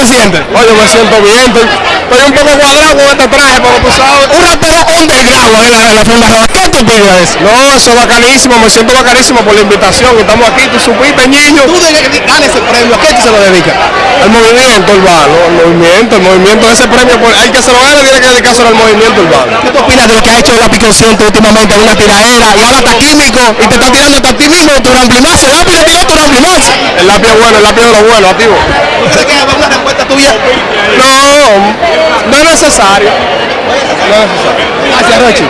se siente? Oye, me siento bien, estoy, estoy un poco cuadrado con este traje, porque tú sabes. Un rapero underground en la, en la. ¿Qué tú piensas? No, eso es bacanísimo, me siento bacanísimo por la invitación. Estamos aquí, tú supiste, niño. Tú de ganas ese premio, ¿a qué tú se lo dedicas? El movimiento urbano, el movimiento, el movimiento de ese premio, pues, hay que se lo gane, tiene que dedicarse al movimiento urbano. ¿Qué tú opinas de lo que ha hecho la Piconsciente últimamente en una tiradera y ahora está químico y te está tirando hasta a ti mismo tu ramblimazo? El lápiz le tiró tu ramblimazo. El lápiz es bueno, el lápiz de lo bueno, activo. ¿Usted qué? ¿Va una respuesta tuya? No, no es necesario. No es necesario. Gracias, Rochi.